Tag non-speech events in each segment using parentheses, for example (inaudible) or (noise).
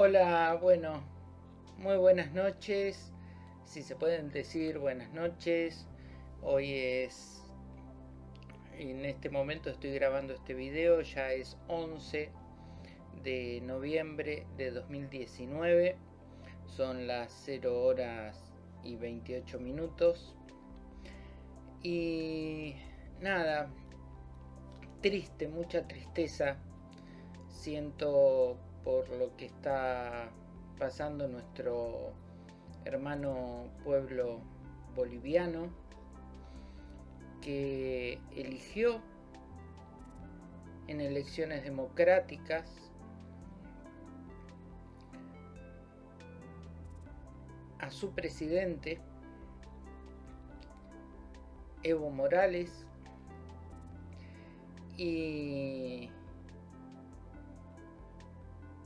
Hola, bueno, muy buenas noches, si se pueden decir buenas noches. Hoy es, en este momento estoy grabando este video, ya es 11 de noviembre de 2019, son las 0 horas y 28 minutos. Y nada, triste, mucha tristeza siento por lo que está pasando nuestro hermano pueblo boliviano que eligió en elecciones democráticas a su presidente Evo Morales y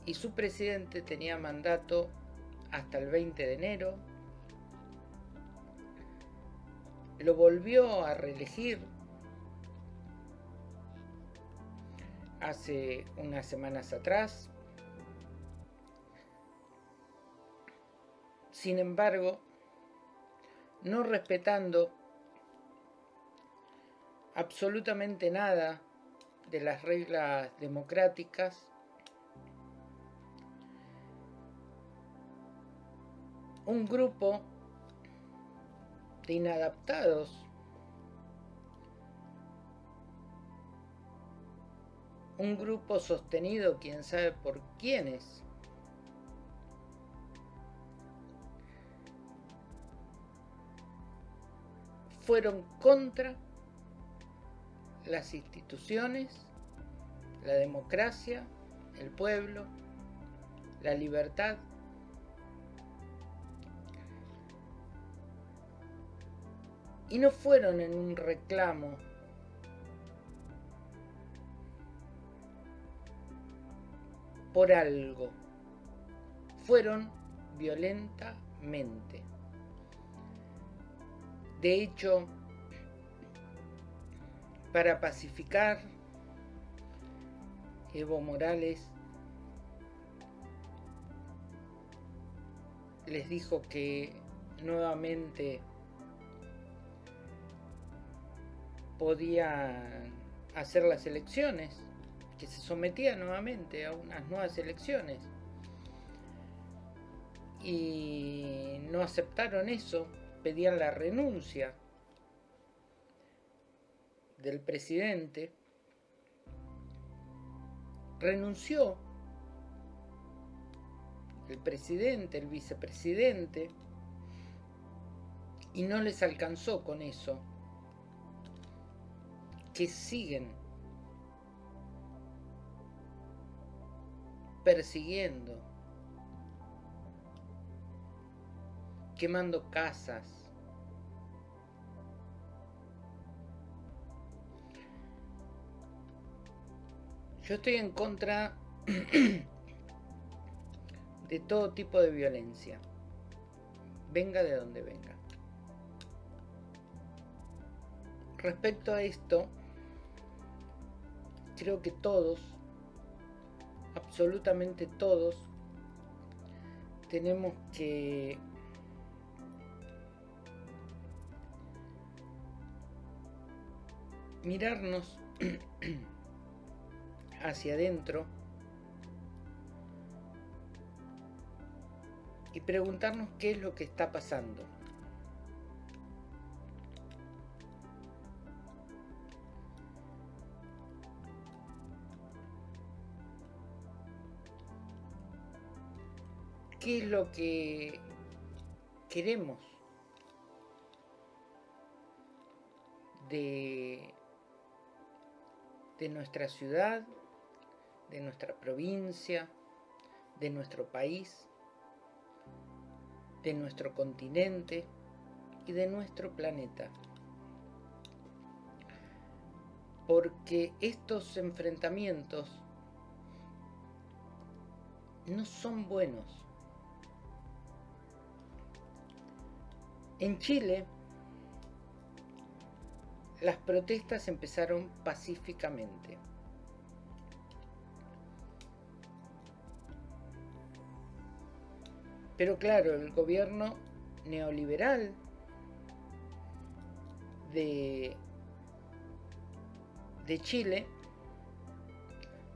y su presidente tenía mandato hasta el 20 de enero. Lo volvió a reelegir hace unas semanas atrás. Sin embargo, no respetando absolutamente nada de las reglas democráticas un grupo de inadaptados, un grupo sostenido, quién sabe por quiénes, fueron contra las instituciones, la democracia, el pueblo, la libertad y no fueron en un reclamo por algo, fueron violentamente. De hecho, para pacificar, Evo Morales les dijo que nuevamente podía hacer las elecciones, que se sometía nuevamente a unas nuevas elecciones. Y no aceptaron eso, pedían la renuncia del presidente. Renunció el presidente, el vicepresidente, y no les alcanzó con eso que siguen persiguiendo, quemando casas, Yo estoy en contra (clears throat) de todo tipo de violencia, venga de donde venga. Respecto a esto, creo que todos, absolutamente todos, tenemos que mirarnos (clears throat) hacia adentro y preguntarnos qué es lo que está pasando. Qué es lo que queremos de, de nuestra ciudad, de nuestra provincia, de nuestro país, de nuestro continente y de nuestro planeta. Porque estos enfrentamientos no son buenos. En Chile, las protestas empezaron pacíficamente. Pero claro, el gobierno neoliberal de, de Chile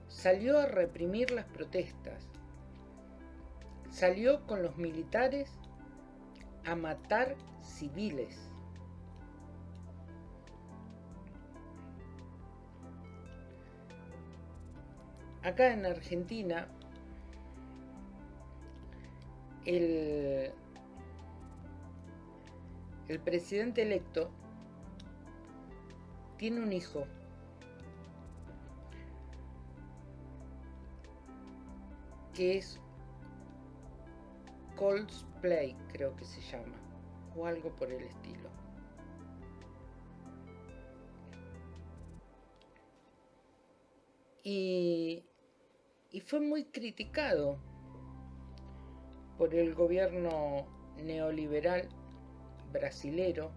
salió a reprimir las protestas, salió con los militares a matar civiles. Acá en Argentina, el, el presidente electo tiene un hijo que es Coldplay, creo que se llama, o algo por el estilo. Y, y fue muy criticado por el gobierno neoliberal brasilero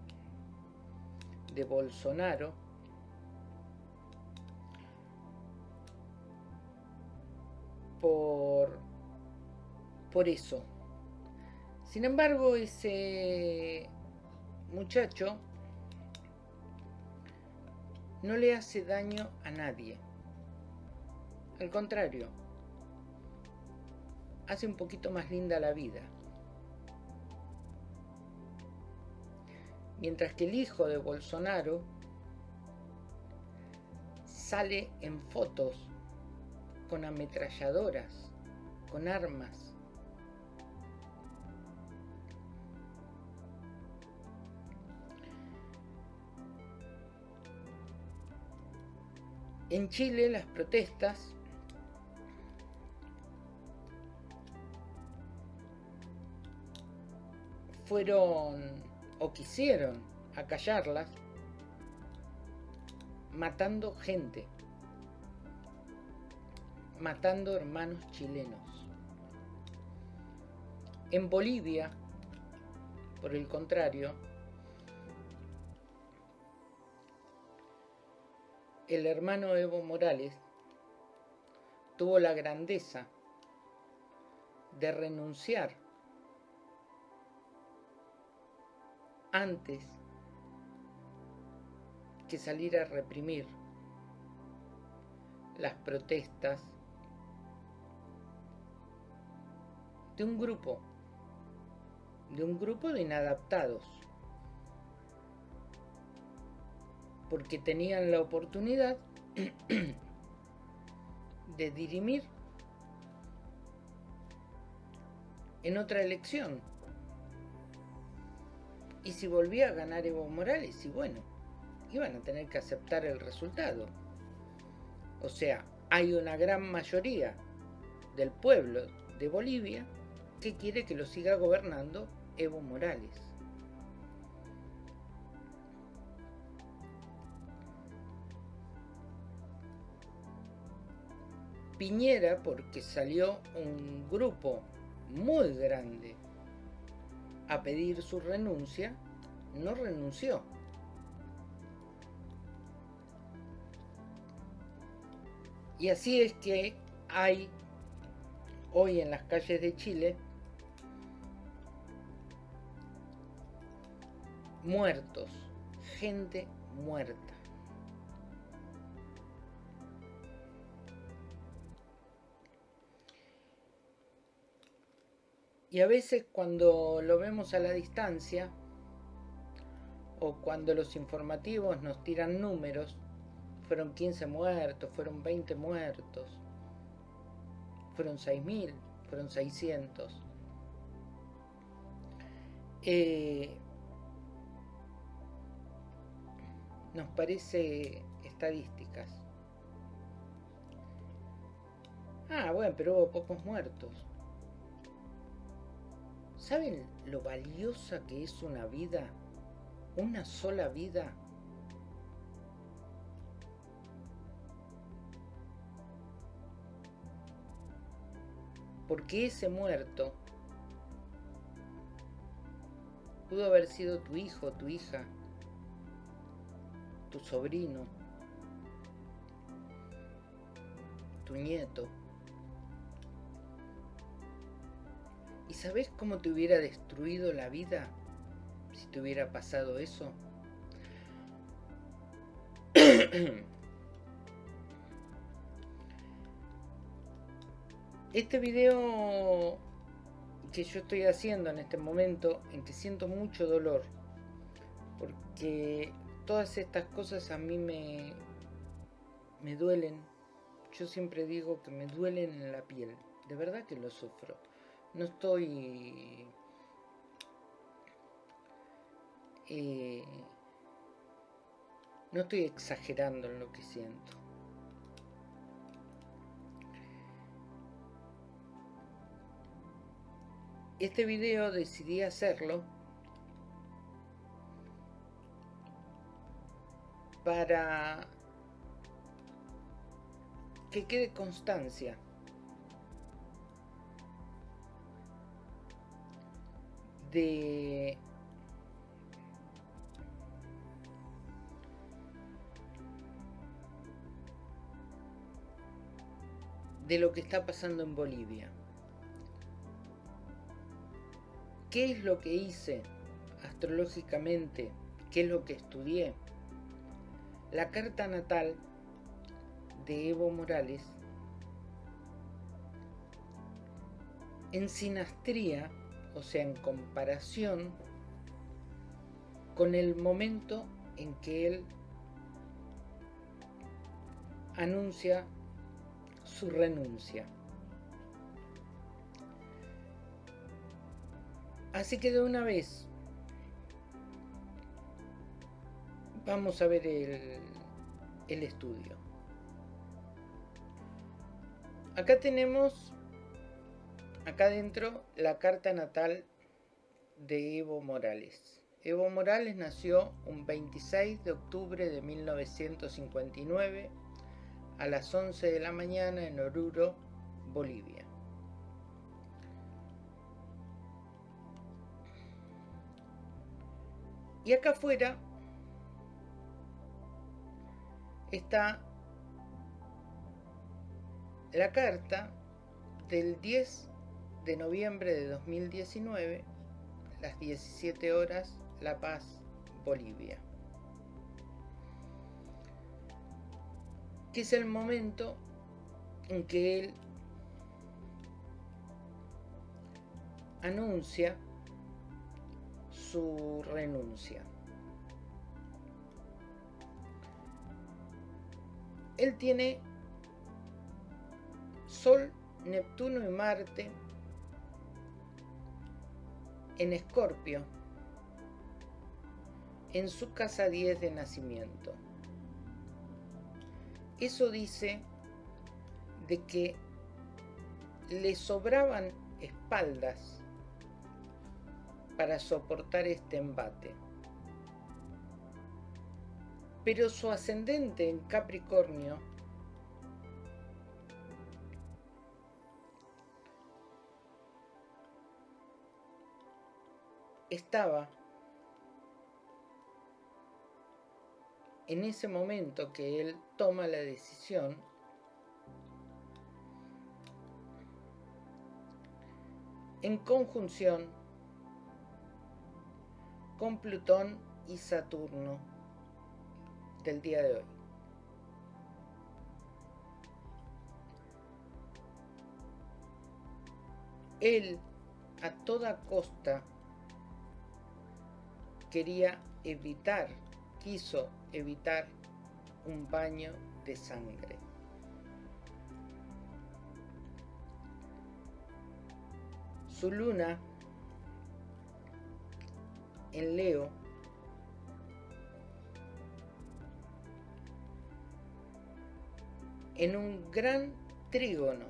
de Bolsonaro por, por eso. Sin embargo, ese muchacho no le hace daño a nadie. Al contrario, hace un poquito más linda la vida. Mientras que el hijo de Bolsonaro sale en fotos con ametralladoras, con armas. En Chile las protestas fueron o quisieron acallarlas matando gente matando hermanos chilenos. En Bolivia, por el contrario, el hermano Evo Morales tuvo la grandeza de renunciar antes que salir a reprimir las protestas de un grupo, de un grupo de inadaptados, porque tenían la oportunidad (clears throat) de dirimir en otra elección. Y si volvía a ganar Evo Morales, y bueno, iban a tener que aceptar el resultado. O sea, hay una gran mayoría del pueblo de Bolivia que quiere que lo siga gobernando Evo Morales. Piñera, porque salió un grupo muy grande a pedir su renuncia, no renunció. Y así es que hay hoy en las calles de Chile muertos, gente muerta. Y a veces cuando lo vemos a la distancia, o cuando los informativos nos tiran números, fueron 15 muertos, fueron 20 muertos, fueron 6.000, fueron 600. Eh, nos parece estadísticas. Ah, bueno, pero hubo pocos muertos. ¿Saben lo valiosa que es una vida? Una sola vida. Porque ese muerto pudo haber sido tu hijo, tu hija, tu sobrino, tu nieto. Sabes cómo te hubiera destruido la vida si te hubiera pasado eso? (coughs) Este video que yo estoy haciendo en este momento en que siento mucho dolor porque todas estas cosas a mí me me duelen. Yo siempre digo que me duelen en la piel. De verdad que lo sufro no estoy eh, no estoy exagerando en lo que siento. Este video decidí hacerlo para que quede constancia de de lo que está pasando en Bolivia. ¿Qué es lo que hice astrológicamente? ¿Qué es lo que estudié? La carta natal de Evo Morales en sinastría, o sea, en comparación con el momento en que él anuncia su renuncia. Así que de una vez vamos a ver el, el estudio. Acá tenemos, acá adentro, la carta natal de Evo Morales. Evo Morales nació un 26 de octubre de 1959 a las 11 de la mañana en Oruro, Bolivia. Y acá afuera está la carta del 10 de noviembre de 2019, las 17 horas, La Paz, Bolivia. Que es el momento en que él anuncia su renuncia. Él tiene Sol, Neptuno y Marte en Escorpio, en su casa 10 de nacimiento. Eso dice de que le sobraban espaldas para soportar este embate. Pero su ascendente en Capricornio estaba en ese momento que él toma la decisión en conjunción con Plutón y Saturno del día de hoy. Él a toda costa quería evitar, quiso evitar un baño de sangre. Su luna en Leo en un gran trígono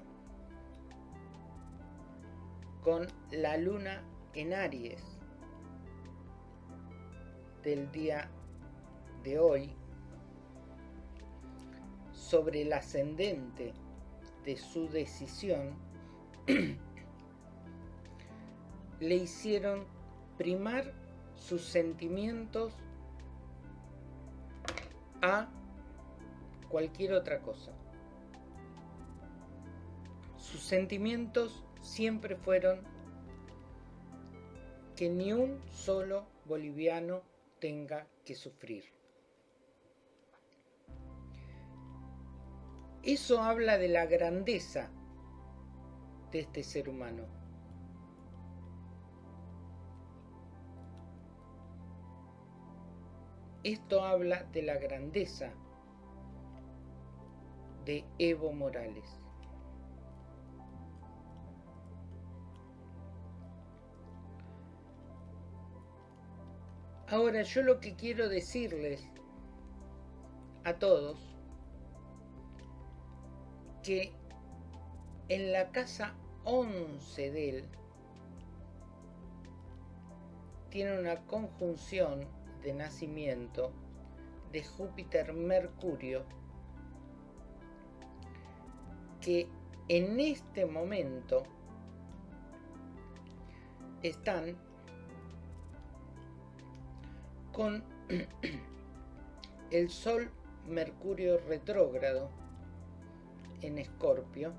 con la luna en Aries del día de hoy sobre el ascendente de su decisión (clears throat) le hicieron primar sus sentimientos a cualquier otra cosa. Sus sentimientos siempre fueron que ni un solo boliviano tenga que sufrir. Eso habla de la grandeza de este ser humano. Esto habla de la grandeza de Evo Morales. Ahora yo lo que quiero decirles a todos que en la casa 11 de él tiene una conjunción de nacimiento de Júpiter-Mercurio que en este momento están con el Sol Mercurio retrógrado en Escorpio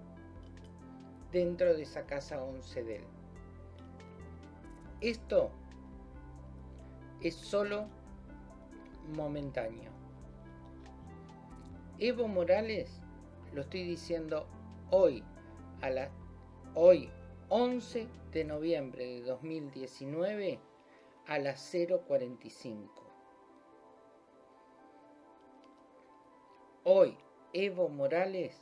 dentro de esa casa 11 de él. Esto es solo momentáneo. Evo Morales, lo estoy diciendo hoy, a la, hoy 11 de noviembre de 2019, a las 0.45. Hoy, Evo Morales,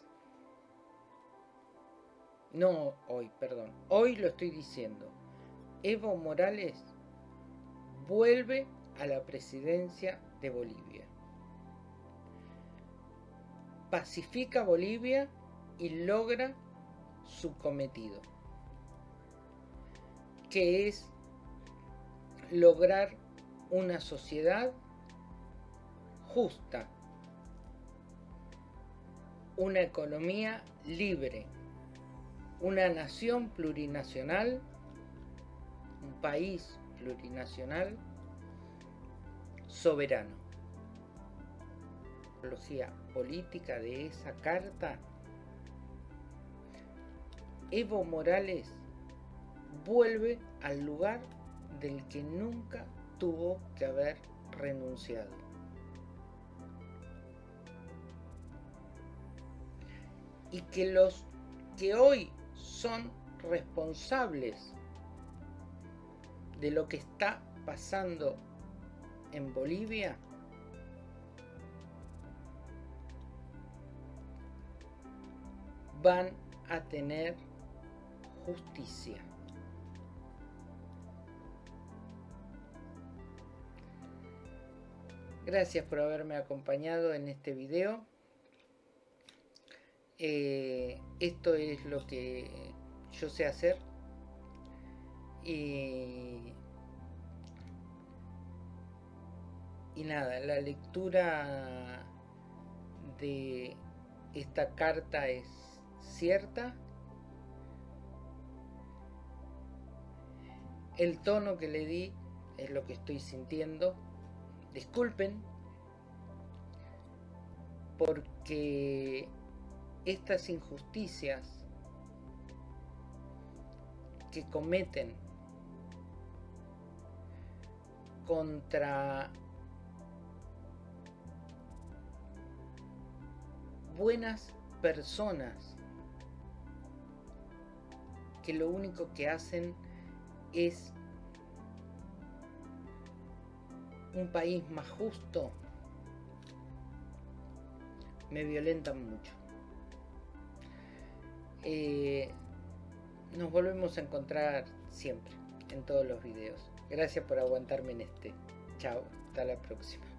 no hoy, perdón, hoy lo estoy diciendo, Evo Morales vuelve a la presidencia de Bolivia. Pacifica Bolivia y logra su cometido, que es lograr una sociedad justa, una economía libre, una nación plurinacional, un país plurinacional soberano. La política de esa carta, Evo Morales vuelve al lugar del que nunca tuvo que haber renunciado. Y que los que hoy son responsables de lo que está pasando en Bolivia van a tener justicia. Gracias por haberme acompañado en este video. Eh, esto es lo que yo sé hacer. Y, y nada, la lectura de esta carta es cierta. El tono que le di es lo que estoy sintiendo disculpen porque estas injusticias que cometen contra buenas personas que lo único que hacen es un país más justo, me violentan mucho. Eh, nos volvemos a encontrar siempre en todos los videos. Gracias por aguantarme en este. Chao, hasta la próxima.